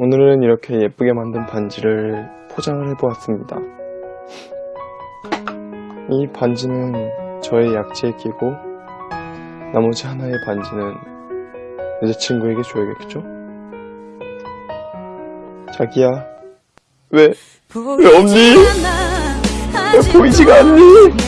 오늘은 이렇게 예쁘게 만든 반지를 포장을 해보았습니다. 이 반지는 저의 약지에 끼고 나머지 하나의 반지는 여자친구에게 줘야겠죠? 자기야, 왜, 왜 없니? 왜 보이지가 않니?